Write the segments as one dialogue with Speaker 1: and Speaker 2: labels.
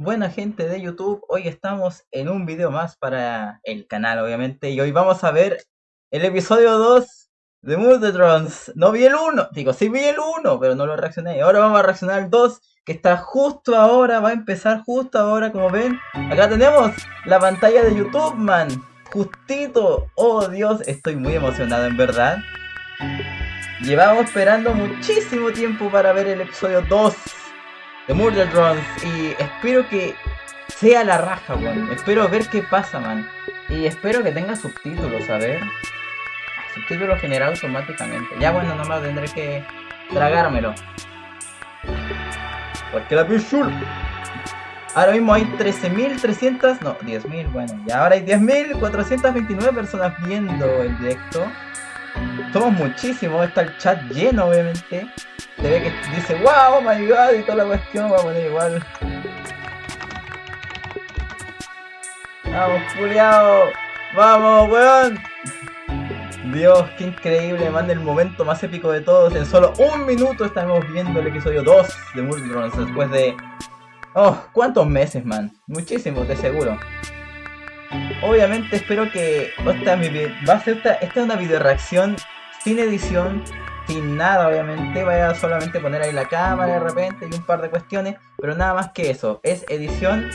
Speaker 1: Buena gente de YouTube, hoy estamos en un video más para el canal obviamente y hoy vamos a ver el episodio 2 de Murdertrons. No vi el 1, digo sí vi el 1, pero no lo reaccioné. Ahora vamos a reaccionar al 2 que está justo ahora, va a empezar justo ahora como ven. Acá tenemos la pantalla de YouTube man, justito. Oh Dios, estoy muy emocionado en verdad. Llevamos esperando muchísimo tiempo para ver el episodio 2 de Murder Drones y espero que sea la raja, weón. Espero ver qué pasa, man. Y espero que tenga subtítulos, a ver. Subtítulos generados automáticamente. Ya bueno, nomás tendré que tragármelo. Porque la pichul. Ahora mismo hay 13.300, no, 10.000, bueno, y ahora hay 10.429 personas viendo el directo. Somos muchísimos, está el chat lleno obviamente. Se ve que dice wow, oh my god y toda la cuestión, va a poner igual. Vamos, Juliao, vamos, weón. Dios, qué increíble, man, el momento más épico de todos. En solo un minuto estamos viendo el episodio 2 de Multidrones después de... Oh, ¿cuántos meses, man? Muchísimos, de seguro. Obviamente espero que esta, va a ser esta, esta es una video reacción sin edición, sin nada obviamente, vaya a solamente poner ahí la cámara de repente y un par de cuestiones, pero nada más que eso, es edición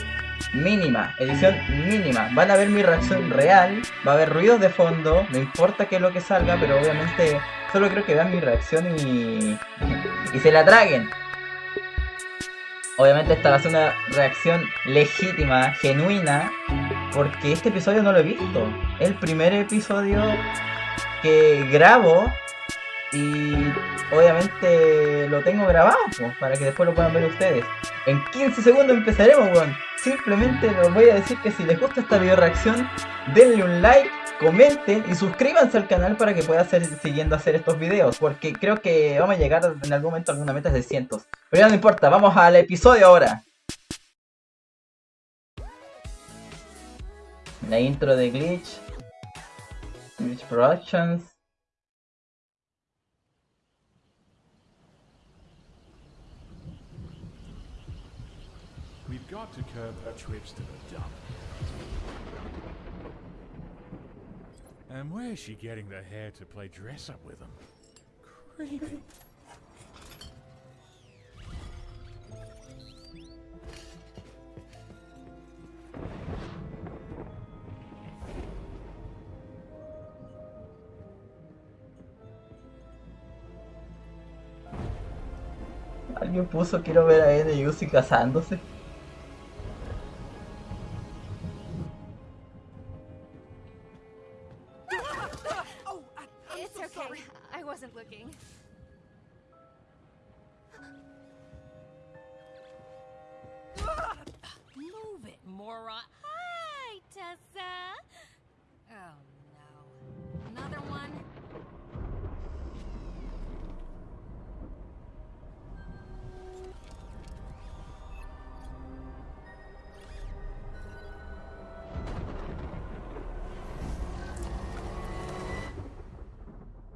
Speaker 1: mínima, edición mínima. Van a ver mi reacción real, va a haber ruidos de fondo, no importa qué es lo que salga, pero obviamente solo creo que vean mi reacción y, y se la traguen. Obviamente esta va a ser una reacción legítima, genuina, porque este episodio no lo he visto. El primer episodio que grabo y obviamente lo tengo grabado para que después lo puedan ver ustedes. En 15 segundos empezaremos, weón. Simplemente les voy a decir que si les gusta esta video reacción, denle un like, comenten y suscríbanse al canal para que pueda seguir siguiendo hacer estos videos. Porque creo que vamos a llegar en algún momento a alguna meta de cientos. Pero ya no importa, vamos al episodio ahora. La intro de Glitch. Glitch Productions.
Speaker 2: We've got to curb her trips to dump. And where's she getting the hair to play dress up with them? Creepy.
Speaker 1: Alguien puso quiero ver a Ed y Uzi casándose.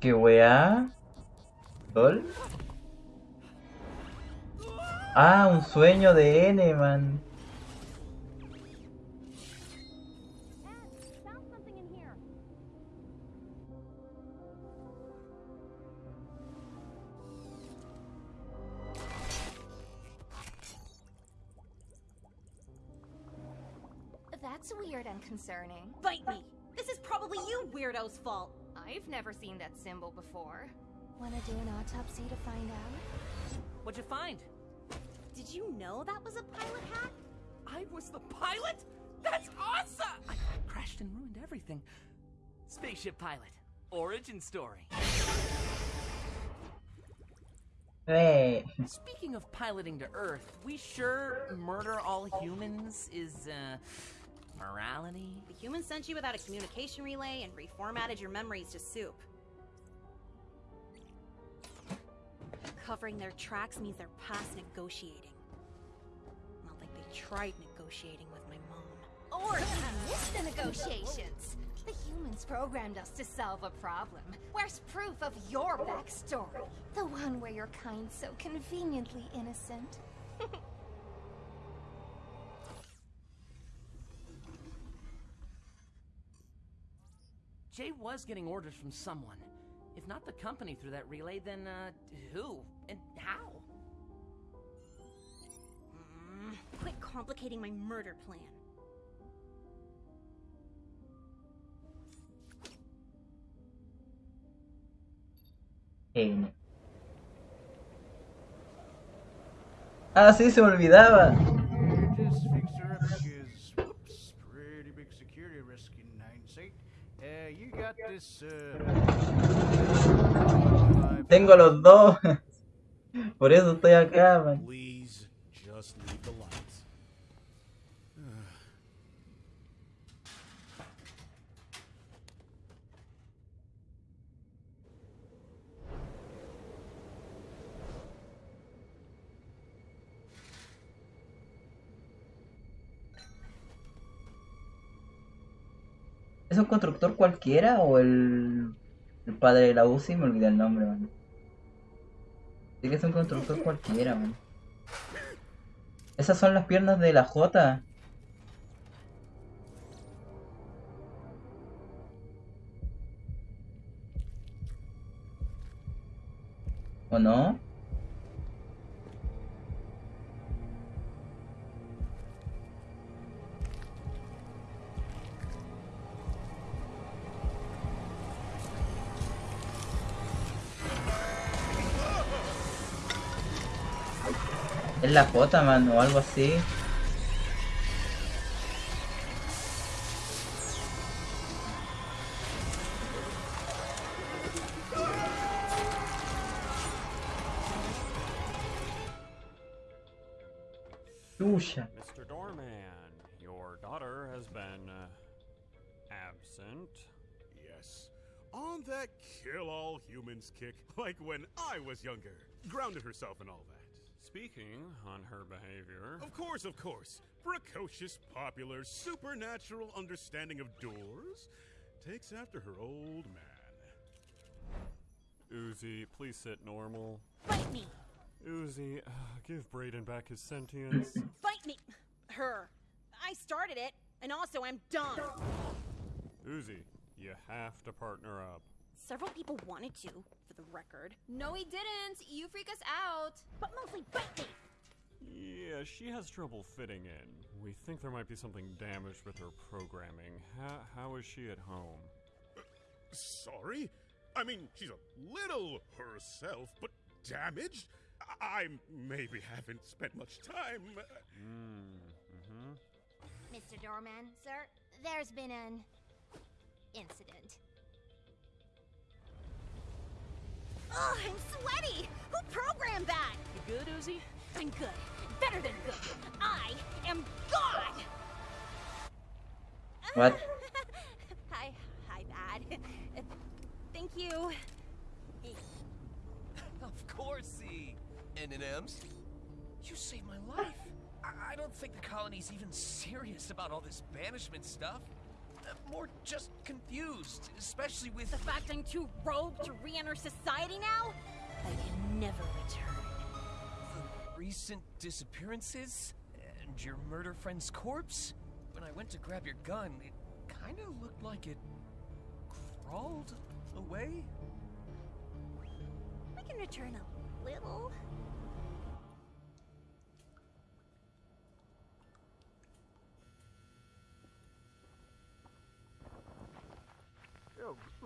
Speaker 1: ¿Qué weá? ¿Sol? Ah, un sueño de N, man.
Speaker 3: That's weird and concerning. Bite me! This is probably you weirdo's fault! I've never seen that symbol before. Wanna do an autopsy to find out?
Speaker 4: What'd you find?
Speaker 3: Did you know that was a pilot hat?
Speaker 4: I was the pilot? That's awesome! I crashed and ruined everything. Spaceship pilot. Origin story.
Speaker 1: Hey.
Speaker 4: Speaking of piloting to Earth, we sure murder all humans is, uh, Morality?
Speaker 3: The humans sent you without a communication relay and reformatted your memories to soup. Covering their tracks means they're past negotiating. Not like they tried negotiating with my mom. Or missed the negotiations! The humans programmed us to solve a problem. Where's proof of your backstory? The one where your kind so conveniently innocent.
Speaker 4: Jay was getting orders from someone. If not the company through that relay, then, uh, who? And how?
Speaker 3: Mm, quit complicating my murder plan.
Speaker 1: Genio. Ah, sí, se me olvidaba. Tengo los dos. Por eso estoy acá, man. ¿Es un constructor cualquiera o el, padre de la UCI? Me olvidé el nombre, man. Sí que es un constructor cualquiera, man. Esas son las piernas de la J. ¿O no? Es la J, man, o algo así.
Speaker 5: Mr. Doorman, your daughter has been uh, absent.
Speaker 2: Yes. On that kill all humans kick, like when I was younger. Grounded herself and all that.
Speaker 5: Speaking on her behavior,
Speaker 2: Of course, of course. Precocious, popular, supernatural understanding of doors takes after her old man.
Speaker 5: Uzi, please sit normal.
Speaker 3: Fight me!
Speaker 5: Uzi, uh, give Brayden back his sentience.
Speaker 3: Fight me! Her. I started it, and also I'm done.
Speaker 5: Uzi, you have to partner up.
Speaker 3: Several people wanted to, for the record.
Speaker 6: No, he didn't. You freak us out.
Speaker 3: But mostly bite!
Speaker 5: Yeah, she has trouble fitting in. We think there might be something damaged with her programming. How, how is she at home?
Speaker 2: Sorry? I mean, she's a little herself, but damaged? I, I maybe haven't spent much time.
Speaker 5: mm-hmm.
Speaker 6: Mr. Doorman, sir, there's been an incident.
Speaker 3: Ugh, I'm sweaty! Who programmed that?
Speaker 4: You good, Uzi?
Speaker 3: I'm good. Better than good. I am God!
Speaker 1: What?
Speaker 3: hi, hi, Dad. Thank you.
Speaker 7: Of course, E. M&M's. You saved my life. I, I don't think the colony's even serious about all this banishment stuff. More just confused, especially with
Speaker 3: The fact I'm too rogue to re-enter society now? I can never return.
Speaker 7: the recent disappearances and your murder friend's corpse. When I went to grab your gun, it kind of looked like it crawled away.
Speaker 3: We can return a little.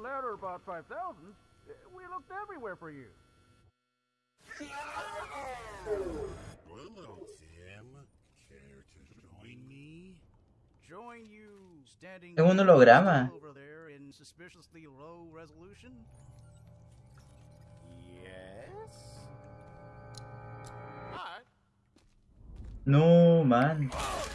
Speaker 8: Yo, louder about 5,000. Eh, we looked everywhere for you.
Speaker 2: Hello, Tim. Care to join me?
Speaker 8: Join you standing
Speaker 1: Es un holograma.
Speaker 8: over there in suspiciously low resolution.
Speaker 2: Yes. Alright.
Speaker 1: No, man.
Speaker 8: Oh,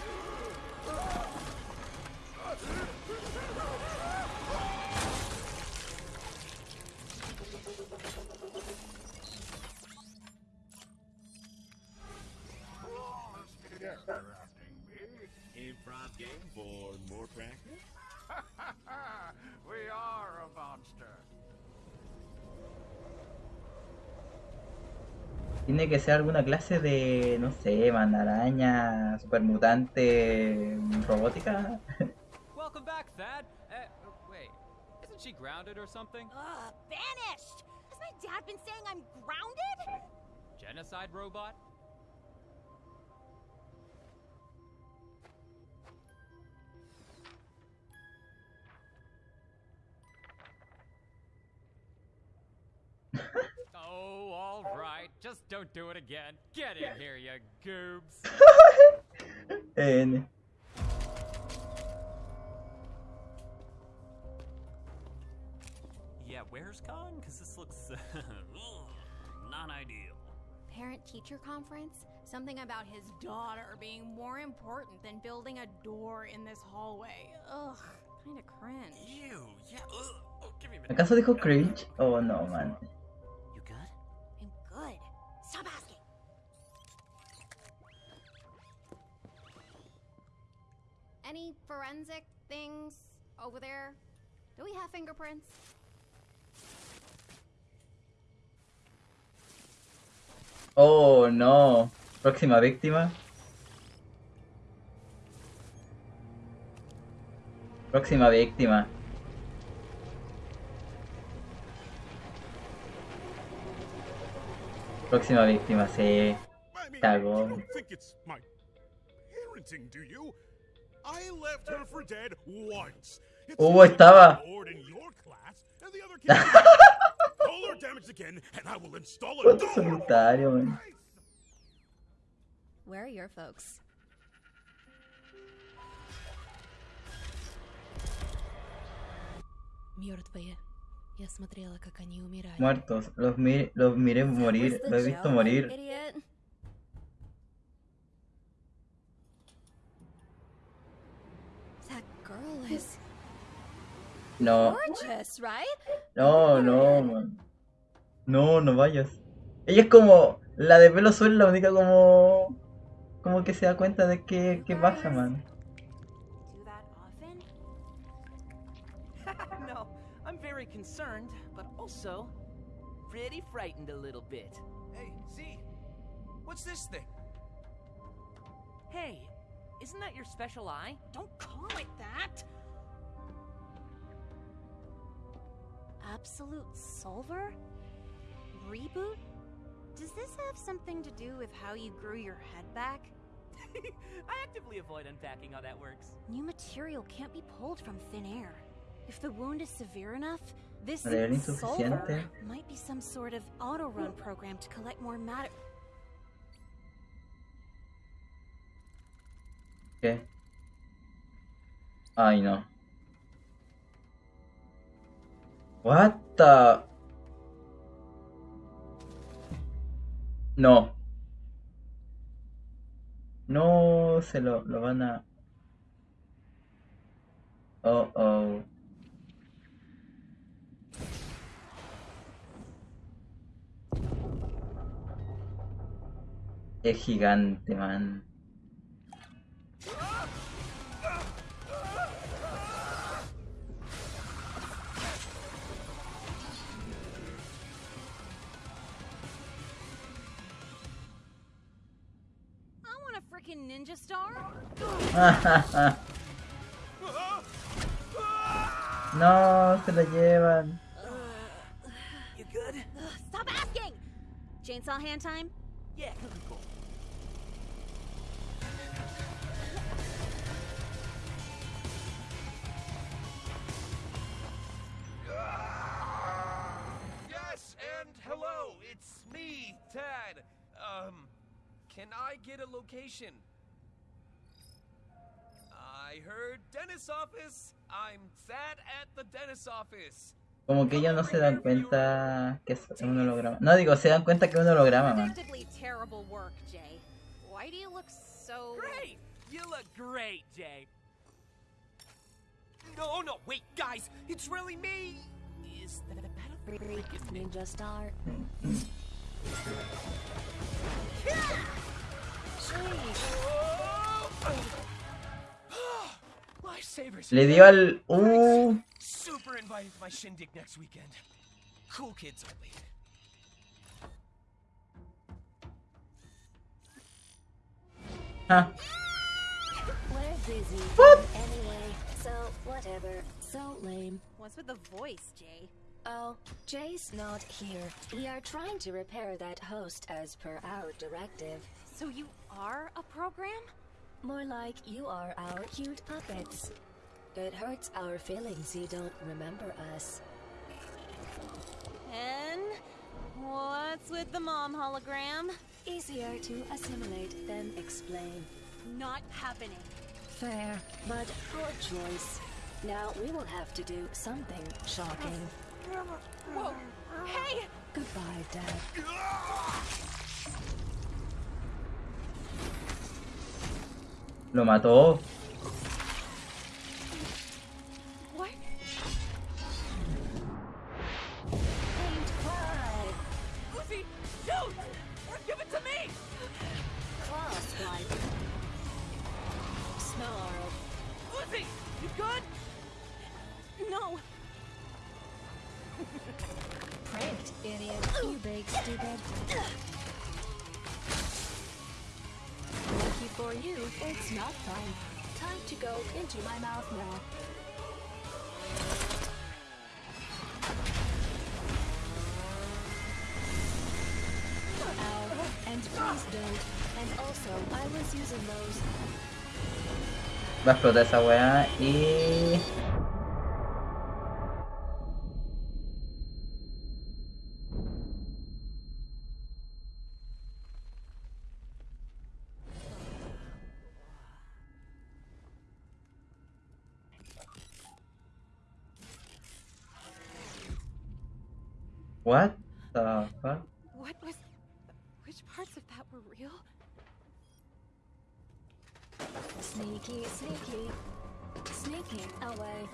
Speaker 1: Tiene que ser alguna clase de, no sé, mandaraña, supermutante, robótica.
Speaker 9: Welcome back, Thad. Uh, wait, isn't
Speaker 4: she grounded or something?
Speaker 3: Ugh, banished! Has my dad been saying I'm grounded?
Speaker 4: Genocide robot? All right. Just don't do it again. Get in here, you goobs.
Speaker 1: N.
Speaker 5: Yeah, where's gone? Because this looks not ideal.
Speaker 3: Parent teacher conference? Something about his daughter being more important than building a door in this hallway. Ugh, kinda cringe.
Speaker 5: Ew, yeah, ugh. Oh, give me a minute.
Speaker 1: ¿Acaso dijo cringe? Oh no, man.
Speaker 3: Any forensic things over there? Do we have fingerprints?
Speaker 1: Oh no. Próxima víctima. Próxima víctima. Próxima víctima, sí. Cagó. Hugo estaba. Cuánto solitario.
Speaker 3: Where are your folks?
Speaker 1: Muertos, los, mi los miré morir, lo he visto morir. No.
Speaker 3: gorgeous, right?
Speaker 1: No, no, man. No, no vayas. Ella es como la de pelo azul, la única como como que se da cuenta de qué, qué pasa, man.
Speaker 10: No, concerned, but also pretty frightened a little bit.
Speaker 7: Hey, Z, what's this thing?
Speaker 10: Hey, isn't that your special eye?
Speaker 3: Don't call it that. Absolute Solver? Reboot? Does this have something to do with how you grew your head back?
Speaker 10: I actively avoid unpacking how that works.
Speaker 3: New material can't be pulled from thin air. If the wound is severe enough, this
Speaker 1: Material
Speaker 3: solver might be some sort of auto-run program to collect more matter.
Speaker 1: ¿Qué? Ay, no. What the... No. No se lo, lo van a... Oh, oh. Es gigante, man.
Speaker 3: I want a freaking ninja star.
Speaker 1: no, se la llevan.
Speaker 10: You good?
Speaker 3: Stop asking! Chainsaw hand time?
Speaker 10: Yeah,
Speaker 7: I get a location? I heard dentist office. I'm Tad at the dentist office.
Speaker 1: Como que ellos no se dan cuenta que es un holograma. No, digo, se dan cuenta que es un holograma, man.
Speaker 3: Predictably terrible work, Jay. Why do you look so...
Speaker 10: Great! You look great, Jay. No, no, wait, guys, it's really me. Is that a battlefield?
Speaker 9: Ninja Star.
Speaker 7: Lifesavers.
Speaker 1: Le dio al... Uh,
Speaker 7: Super invited to my shindig next weekend. Cool kids only.
Speaker 1: ah,
Speaker 3: What.
Speaker 1: What?
Speaker 9: Anyway, so whatever. So lame.
Speaker 3: What's with the voice, Jay?
Speaker 9: Oh, Jay's not here. We are trying to repair that host as per our directive.
Speaker 3: So you are a program?
Speaker 9: More like you are our cute puppets. It hurts our feelings you don't remember us.
Speaker 3: And what's with the mom hologram?
Speaker 9: Easier to assimilate than explain.
Speaker 3: Not happening.
Speaker 9: Fair, but poor choice. Now we will have to do something shocking.
Speaker 3: Whoa! Hey!
Speaker 9: Goodbye, Dad.
Speaker 1: Lo mató.
Speaker 9: these don't, and also I was using those.
Speaker 1: Vai explodir essa weá e... What?
Speaker 9: sneaky. Away.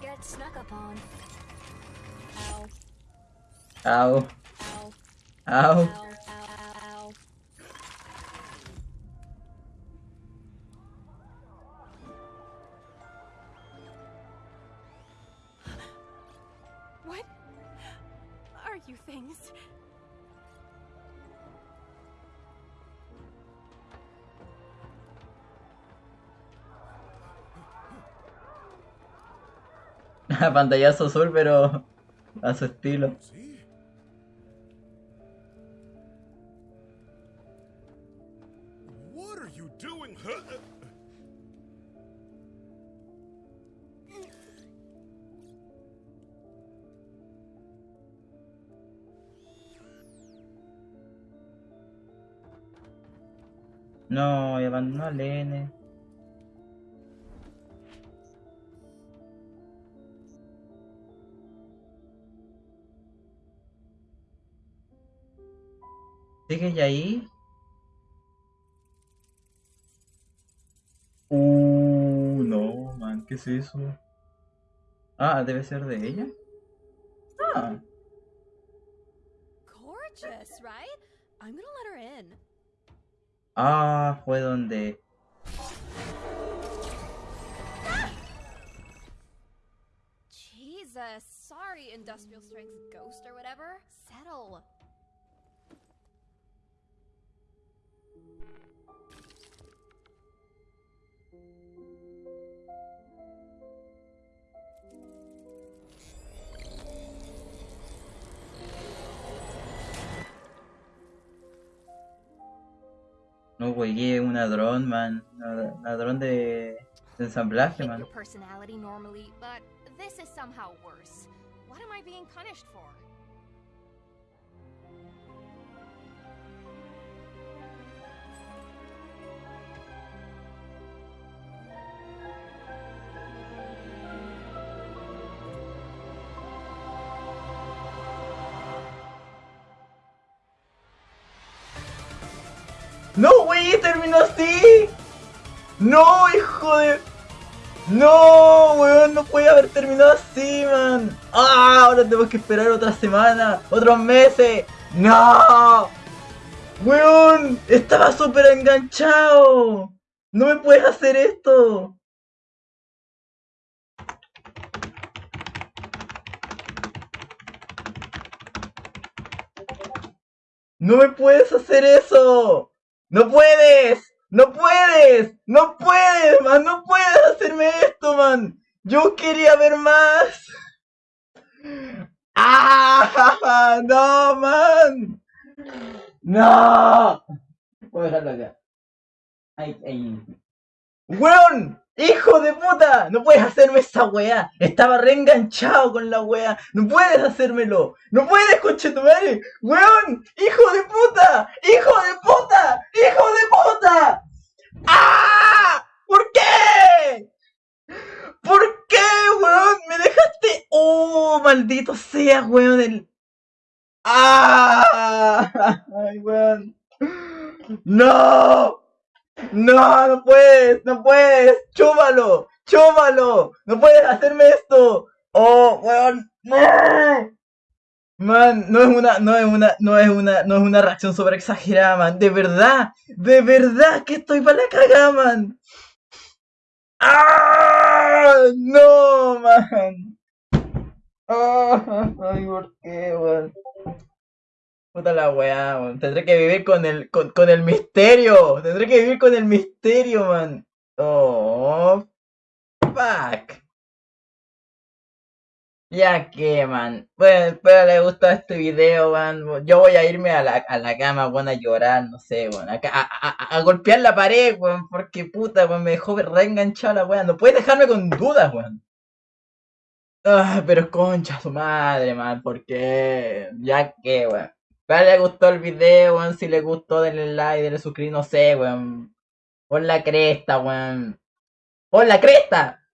Speaker 9: Get snuck upon. Ow.
Speaker 1: Ow.
Speaker 9: Ow.
Speaker 1: Ow.
Speaker 9: Ow.
Speaker 1: pantallazo azul, pero a su estilo. No, abandonó a Lene. ¿Sigue ya ahí? Uh, no, man, ¿qué es eso? Ah, debe ser de ella. Ah,
Speaker 3: Gorgeous, right? I'm gonna let her in.
Speaker 1: ah, fue donde.
Speaker 3: Jesus, sorry, industrial strength ghost or whatever. Settle.
Speaker 1: No una dron, man. Una dron de, de ensamblaje, man.
Speaker 3: your personality normally, but this is somehow worse. What am I being punished for?
Speaker 1: ¡No, güey! ¡Terminó así! ¡No, hijo de... ¡No, weón! No puede haber terminado así, man. ¡Ah! Ahora tenemos que esperar otra semana, otros meses. ¡No! ¡Weón! Estaba súper enganchado. No me puedes hacer esto. ¡No me puedes hacer eso! ¡No puedes! ¡No puedes! ¡No puedes, man! ¡No puedes hacerme esto, man! ¡Yo quería ver más! ¡Ah! ¡No, man! ¡No! Voy a dejarlo acá. Ay, ay. ¡Weón! ¡Hijo de puta! No puedes hacerme esa weá. Estaba reenganchado con la weá. No puedes hacérmelo. No puedes, coche tu. ¡Weón! ¡Hijo de puta! ¡Hijo de puta! ¡Hijo de puta! ¡Ah! ¿Por qué? ¿Por qué, weón? Me dejaste. ¡Oh, maldito sea, weón! El... ¡Ah! ¡Ay, weón! ¡No! No, no puedes, no puedes, chúmalo, chúmalo, no puedes hacerme esto. Oh, weón, no. Man, no es una, no es una, no es una, no es una reacción sobre exagerada, man. De verdad, de verdad que estoy para la cagada, man. ¡Ah! No, man. Ay, ¿por qué, weón? Puta la weá, man. Tendré que vivir con el, con, el misterio. Tendré que vivir con el misterio, man. Oh, fuck. Ya que, man. Bueno, espero les gustó este video, man. Yo voy a irme a la, a la cama, weón, a llorar, no sé, weón. A, a, a, a golpear la pared, weón. Porque puta, weón, me dejó reenganchado la weón. No puedes dejarme con dudas, weón. Ah, pero concha su madre, man. Porque, ya que, weón. Espero les gustó el video, weón. Si les gustó, denle like, denle suscribir, no sé, weón. Por la cresta, weón. Por la cresta.